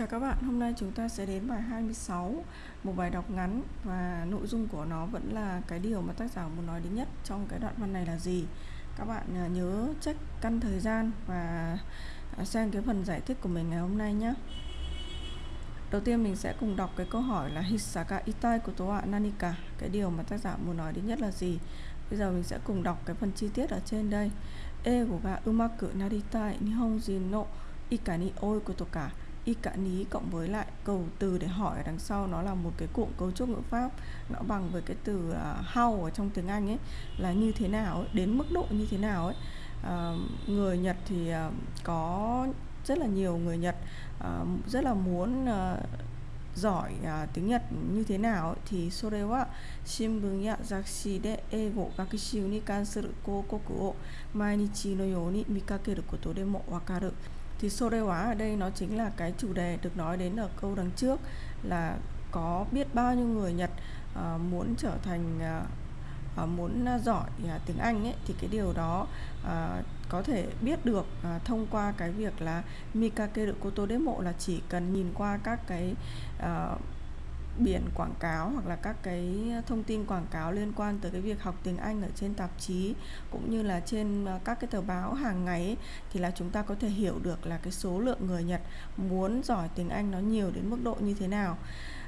Chào các bạn, hôm nay chúng ta sẽ đến bài 26 Một bài đọc ngắn và nội dung của nó vẫn là cái điều mà tác giả muốn nói đến nhất trong cái đoạn văn này là gì. Các bạn à, nhớ check căn thời gian và à, xem cái phần giải thích của mình ngày hôm nay nhé. Đầu tiên mình sẽ cùng đọc cái câu hỏi là Hisaka itai của tố wa nanika. Cái điều mà tác giả muốn nói đến nhất là gì? Bây giờ mình sẽ cùng đọc cái phần chi tiết ở trên đây. Ego ga umaku naritai nihonjin no ikani oi koto ka y cả ní cộng với lại cầu từ để hỏi ở đằng sau nó là một cái cụm cấu trúc ngữ pháp nó bằng với cái từ uh, how ở trong tiếng Anh ấy là như thế nào ấy, đến mức độ như thế nào ấy. Uh, người Nhật thì uh, có rất là nhiều người Nhật uh, rất là muốn uh, giỏi uh, tiếng Nhật như thế nào ấy, thì sorewa shinbun ya zakushi de eigo gakushu ni kansuru koukoku o mainichi no yoni mikakeru koto demo wakaru thì sô đê hóa ở đây nó chính là cái chủ đề được nói đến ở câu đằng trước là có biết bao nhiêu người Nhật à, muốn trở thành à, muốn giỏi à, tiếng Anh ấy thì cái điều đó à, có thể biết được à, thông qua cái việc là Mikake Koto Demo là chỉ cần nhìn qua các cái à, biển quảng cáo hoặc là các cái thông tin quảng cáo liên quan tới cái việc học tiếng Anh ở trên tạp chí cũng như là trên ờ, các cái tờ báo hàng ngày ấy, thì là chúng ta có thể hiểu được là cái số lượng người Nhật muốn giỏi tiếng Anh nó nhiều đến mức độ như thế nào.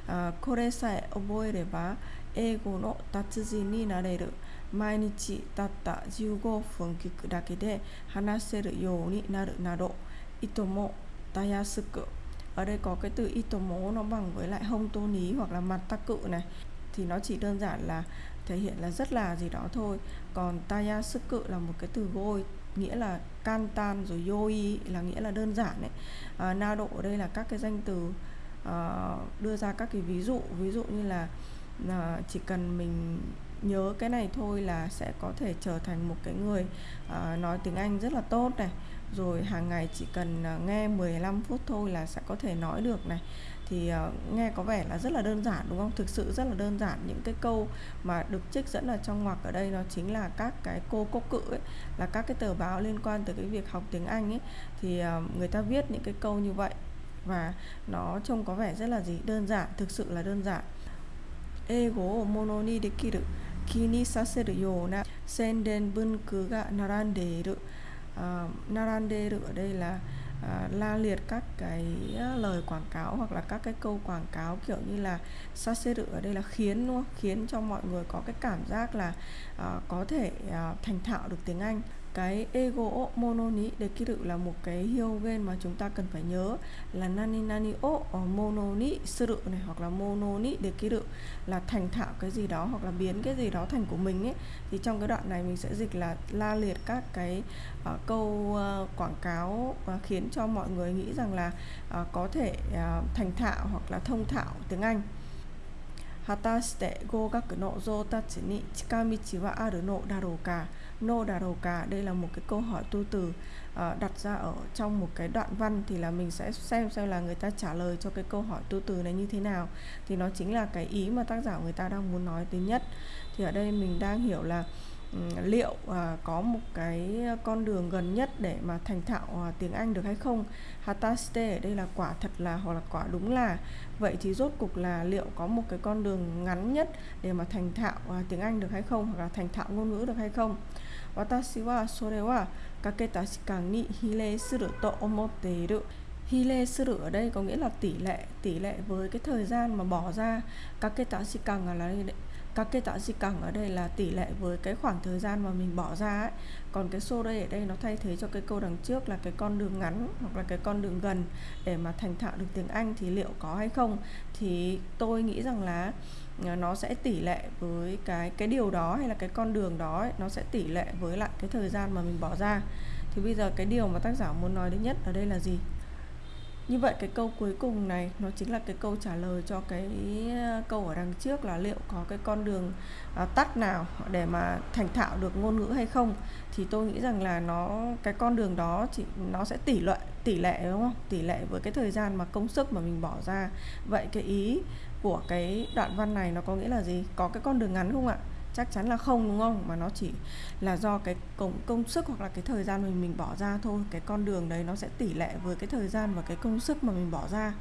Ờ, Kore sae oboereba eigo no tatsujin ni nareru. 毎日たった15分聞くだけで話せるようになるなどいともたやすく ở đây có cái từ itomo nó bằng với lại hông tô ní hoặc là mặt tắc cự này. Thì nó chỉ đơn giản là thể hiện là rất là gì đó thôi. Còn taya sức cự là một cái từ gôi nghĩa là can tan rồi yoi là nghĩa là đơn giản đấy à, na độ ở đây là các cái danh từ uh, đưa ra các cái ví dụ. Ví dụ như là uh, chỉ cần mình nhớ cái này thôi là sẽ có thể trở thành một cái người uh, nói tiếng Anh rất là tốt này. Rồi hàng ngày chỉ cần uh, nghe 15 phút thôi là sẽ có thể nói được này. Thì uh, nghe có vẻ là rất là đơn giản đúng không? Thực sự rất là đơn giản. Những cái câu mà được trích dẫn ở trong ngoặc ở đây nó chính là các cái cô cốc cự ấy là các cái tờ báo liên quan tới cái việc học tiếng Anh ấy. Thì uh, người ta viết những cái câu như vậy và nó trông có vẻ rất là gì? Đơn giản thực sự là đơn giản. Ego mono ni 気にさせるような宣伝文句が並んでいる uh, naranderu ở đây là uh, la liệt các cái lời quảng cáo hoặc là các cái câu quảng cáo kiểu như là saseru ở đây là khiến đúng không? khiến cho mọi người có cái cảm giác là uh, có thể uh, thành thạo được tiếng Anh cái ego mono ni dekiru là một cái hyogen mà chúng ta cần phải nhớ là nani nani o mono ni suru này hoặc là mono ni dekiru là thành thạo cái gì đó hoặc là biến cái gì đó thành của mình ấy. Thì trong cái đoạn này mình sẽ dịch là la liệt các cái uh, câu uh, quảng cáo uh, khiến cho mọi người nghĩ rằng là uh, có thể uh, thành thạo hoặc là thông thạo tiếng Anh. 果たして合格の像たちに近道はあるのだろうか no đà đầu cả đây là một cái câu hỏi tu từ uh, đặt ra ở trong một cái đoạn văn thì là mình sẽ xem xem là người ta trả lời cho cái câu hỏi tu từ này như thế nào thì nó chính là cái ý mà tác giả người ta đang muốn nói tới nhất thì ở đây mình đang hiểu là liệu à, có một cái con đường gần nhất để mà thành thạo à, tiếng Anh được hay không? Hataste ở đây là quả thật là hoặc là quả đúng là. Vậy thì rốt cục là liệu có một cái con đường ngắn nhất để mà thành thạo à, tiếng Anh được hay không? Hoặc là thành thạo ngôn ngữ được hay không? Watashi wa sore wa kaketa shikan ni hile suru to omotte iru. Hile suru ở đây có nghĩa là tỷ lệ tỷ lệ với cái thời gian mà bỏ ra. Kaketa shikan là các cái tọa di cẳng ở đây là tỷ lệ với cái khoảng thời gian mà mình bỏ ra ấy. Còn cái xô đây ở đây nó thay thế cho cái câu đằng trước là cái con đường ngắn hoặc là cái con đường gần để mà thành thạo được tiếng Anh thì liệu có hay không? Thì tôi nghĩ rằng là ờ, nó sẽ tỷ lệ với cái cái điều đó hay là cái con đường đó ấy, nó sẽ tỷ lệ với lại cái thời gian mà mình bỏ ra. Thì bây giờ cái điều mà tác giả muốn nói đến nhất ở đây là gì? Như vậy cái câu cuối cùng này nó chính là cái câu trả lời cho cái ờ, câu ở đằng trước là liệu có cái con đường à, tắt nào để mà thành thạo được ngôn ngữ hay không. Thì tôi nghĩ rằng là nó cái con đường đó chỉ nó sẽ tỷ lệ tỷ lệ đúng không? Tỷ lệ với cái thời gian mà công sức mà mình bỏ ra. Vậy cái ý của cái đoạn văn này nó có nghĩa là gì? Có cái con đường ngắn không ạ? Chắc chắn là không đúng không? Mà nó chỉ là do cái công công sức hoặc là cái thời gian mình mình bỏ ra thôi. Cái con đường đấy nó sẽ tỷ lệ với cái thời gian và cái công sức mà mình bỏ ra.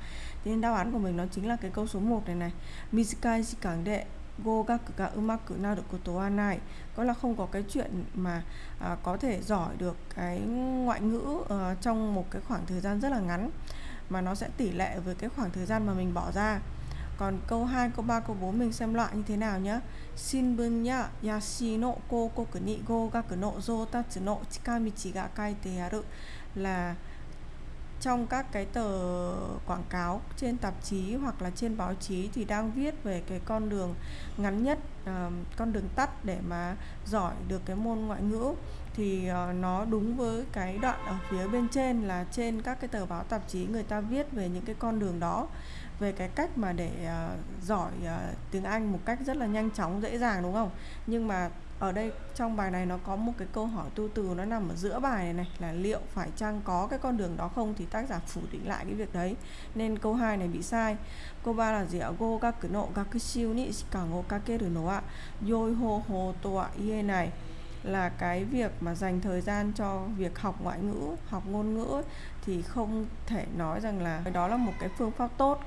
Thế nên đáp án của mình nó chính là cái câu số 1 này này. Mizukai shikang đệ go gaku ga umaku được koto wa nai. Có là không có cái chuyện mà à, có thể giỏi được cái ngoại ngữ à, trong một cái khoảng thời gian rất là ngắn mà nó sẽ tỷ lệ với cái khoảng thời gian mà mình bỏ ra còn câu 2, câu 3, câu 4 mình xem loại như thế nào nhé nhá ya yashi no kokoku ni go gaku no zotatsu no chikamichi ga kaite aru là trong các cái tờ quảng cáo trên tạp chí hoặc là trên báo chí thì đang viết về cái con đường ngắn nhất uh, con đường tắt để mà giỏi được cái môn ngoại ngữ. Thì uh, nó đúng với cái đoạn ở phía bên trên là trên các cái tờ báo tạp chí người ta viết về những cái con đường đó về cái cách mà để uh, giỏi uh, tiếng Anh một cách rất là nhanh chóng dễ dàng đúng không? Nhưng mà ở đây trong bài này nó có một cái câu hỏi tu từ nó nằm ở giữa bài này này là liệu phải chăng có cái con đường đó không? Thì tác giả phủ định lại cái việc đấy. Nên câu 2 này bị sai. Câu 3 là gì ạ? Go gaku no gakushiu ni Ngô go kê no wa yoi ho ho to wa ie này là cái việc mà dành thời gian cho việc học ngoại ngữ học ngôn ngữ thì không thể nói rằng là đó là một cái phương pháp tốt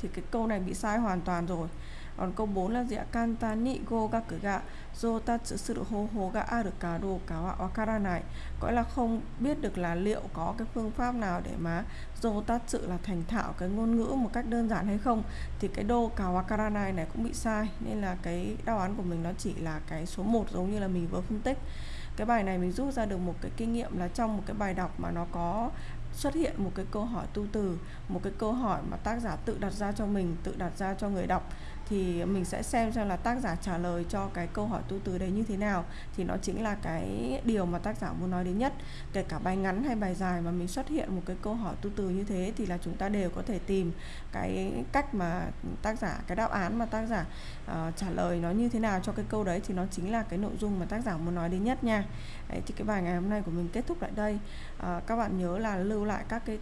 thì cái câu này bị sai hoàn toàn rồi. Còn câu 4 là gì ạ? Kantani go gaku ga zotatsu suru hoho ga aru ka do ka wa này gọi là không biết được là liệu có cái phương pháp nào để mà zotatsu là thành thạo cái ngôn ngữ một cách đơn giản hay không. Thì cái đô cả wakara này này cũng bị sai, nên là cái đáp án của mình nó chỉ là cái số 1 giống như là mình vừa phân tích. Cái bài này mình rút ra được một cái kinh nghiệm là trong một cái bài đọc mà nó có xuất hiện một cái câu hỏi tu từ một cái câu hỏi mà tác giả tự đặt ra cho mình tự đặt ra cho người đọc thì mình sẽ xem xem là tác giả trả lời cho cái câu hỏi tu từ đấy như thế nào. Thì nó chính là cái điều mà tác giả muốn nói đến nhất. Kể cả bài ngắn hay bài dài mà mình xuất hiện một cái câu hỏi tu từ như thế thì là chúng ta đều có thể tìm cái cách mà tác giả cái đáp án mà tác giả uh, trả lời nó như thế nào cho cái câu đấy thì nó chính là cái nội dung mà tác giả muốn nói đến nhất nha. Đấy, thì cái bài ngày hôm nay của mình kết thúc lại đây. Uh, các bạn nhớ là lưu lại các cái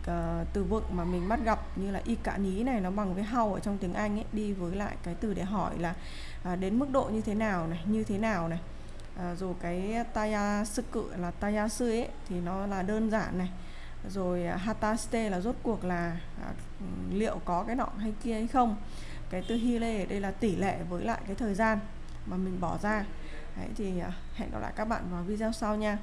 uh, từ vựng mà mình bắt gặp như là y cả ní này nó bằng với how ở trong tiếng Anh ấy đi với lại cái từ để hỏi là uh, đến mức độ như thế nào này như thế nào này. Uh, rồi cái taya sư cự là taya sư ấy thì nó là đơn giản này. Rồi uh, hataste là rốt cuộc là uh, liệu có cái nọ hay kia hay không. Cái từ hile ở đây là tỷ lệ với lại cái thời gian mà mình bỏ ra. Đấy thì uh, hẹn gặp lại các bạn vào video sau nha.